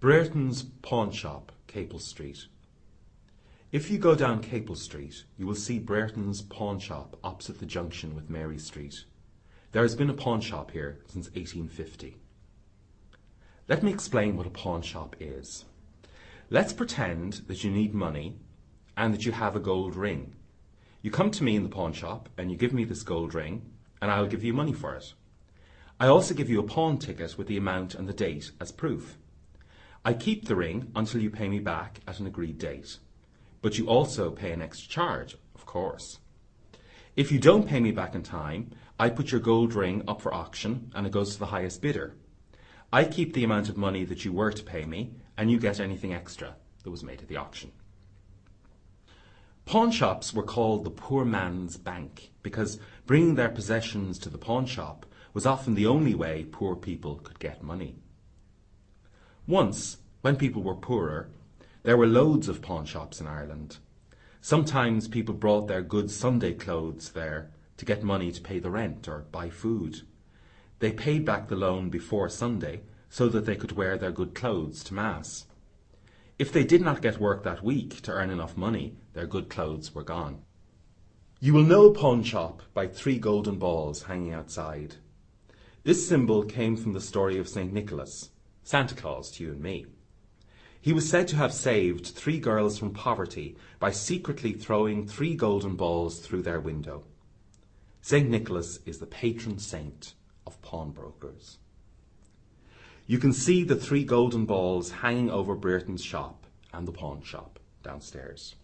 Brereton's Pawn Shop, Capel Street. If you go down Capel Street, you will see Brereton's Pawn Shop opposite the junction with Mary Street. There has been a pawn shop here since 1850. Let me explain what a pawn shop is. Let's pretend that you need money and that you have a gold ring. You come to me in the pawn shop and you give me this gold ring and I'll give you money for it. I also give you a pawn ticket with the amount and the date as proof. I keep the ring until you pay me back at an agreed date. But you also pay an extra charge, of course. If you don't pay me back in time, I put your gold ring up for auction and it goes to the highest bidder. I keep the amount of money that you were to pay me and you get anything extra that was made at the auction. Pawn shops were called the poor man's bank because bringing their possessions to the pawn shop was often the only way poor people could get money. Once, when people were poorer, there were loads of pawnshops in Ireland. Sometimes people brought their good Sunday clothes there to get money to pay the rent or buy food. They paid back the loan before Sunday so that they could wear their good clothes to Mass. If they did not get work that week to earn enough money, their good clothes were gone. You will know a pawn shop by three golden balls hanging outside. This symbol came from the story of St. Nicholas, Santa Claus to you and me. He was said to have saved three girls from poverty by secretly throwing three golden balls through their window. St. Nicholas is the patron saint of pawnbrokers. You can see the three golden balls hanging over Brereton's shop and the pawn shop downstairs.